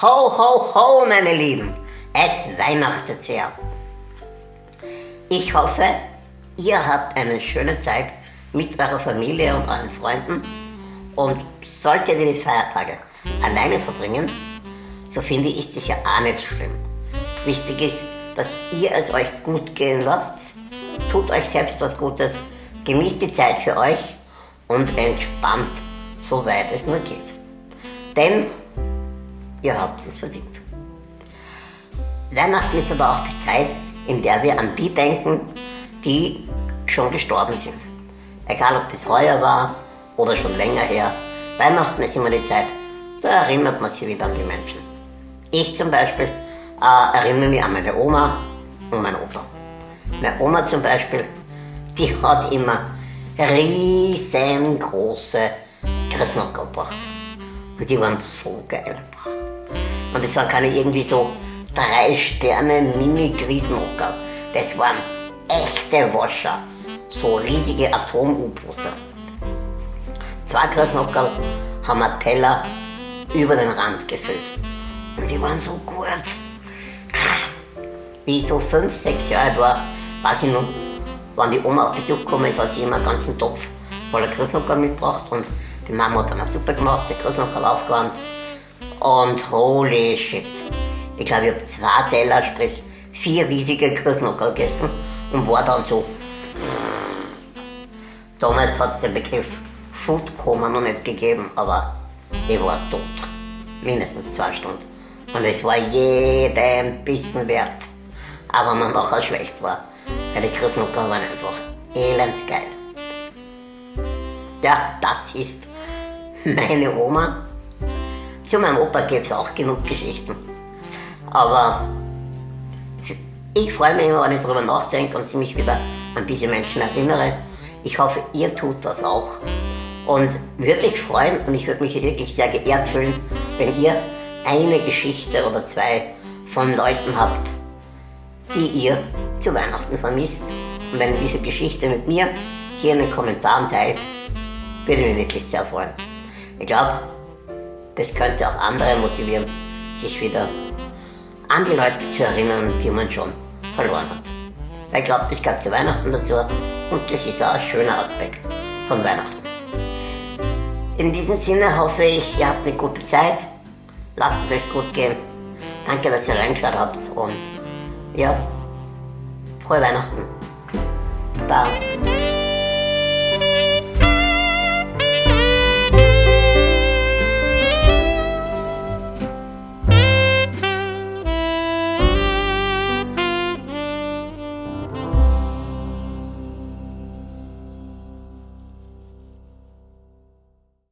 Ho, ho, ho, meine Lieben, es weihnachtet sehr. Ich hoffe, ihr habt eine schöne Zeit mit eurer Familie und euren Freunden und solltet ihr die Feiertage alleine verbringen, so finde ich es ja auch nicht schlimm. Wichtig ist, dass ihr es euch gut gehen lasst, tut euch selbst was Gutes, genießt die Zeit für euch und entspannt, soweit es nur geht. Denn ihr habt es verdient. Weihnachten ist aber auch die Zeit, in der wir an die denken, die schon gestorben sind. Egal ob das heuer war oder schon länger her. Weihnachten ist immer die Zeit, da erinnert man sich wieder an die Menschen. Ich zum Beispiel äh, erinnere mich an meine Oma und meinen Opa. Meine Oma zum Beispiel, die hat immer riesengroße Christnackel gebracht. Und die waren so geil. Und das waren keine irgendwie so drei Sterne mini krisenhocker Das waren echte Wascher. So riesige Atom-U-Boote. Zwei Krasnockerl haben wir Teller über den Rand gefüllt. Und die waren so gut. Wie ich so fünf, sechs Jahre alt war, weiß ich noch, wenn die Oma auf Besuch gekommen ist, hat sie immer einen ganzen Topf voller Krasnockerl mitgebracht und die Mama hat dann auch Suppe gemacht, die Krasnockerl aufgewärmt und holy shit. Ich glaube, ich habe zwei Teller, sprich vier riesige Grüßnockerl gegessen und war dann so. Damals hat es den Begriff Food Coma noch nicht gegeben, aber ich war tot. Mindestens zwei Stunden. Und es war jeden Bissen wert. Aber man nachher schlecht war. Weil die Grüßnockerl waren einfach elendsgeil. Ja, das ist meine Oma zu meinem Opa gäbe es auch genug Geschichten. Aber ich freue mich immer, wenn ich darüber nachdenke und mich wieder an diese Menschen erinnere. Ich hoffe, ihr tut das auch. Und würde mich freuen und ich würde mich wirklich sehr geehrt fühlen, wenn ihr eine Geschichte oder zwei von Leuten habt, die ihr zu Weihnachten vermisst. Und wenn ihr diese Geschichte mit mir hier in den Kommentaren teilt, würde ich mich wirklich sehr freuen. Ich glaube, das könnte auch andere motivieren, sich wieder an die Leute zu erinnern, die man schon verloren hat. Weil ich glaube, das gehört zu Weihnachten dazu und das ist auch ein schöner Aspekt von Weihnachten. In diesem Sinne hoffe ich, ihr habt eine gute Zeit, lasst es euch gut gehen. Danke, dass ihr reingeschaut habt und ja, frohe Weihnachten. Bye.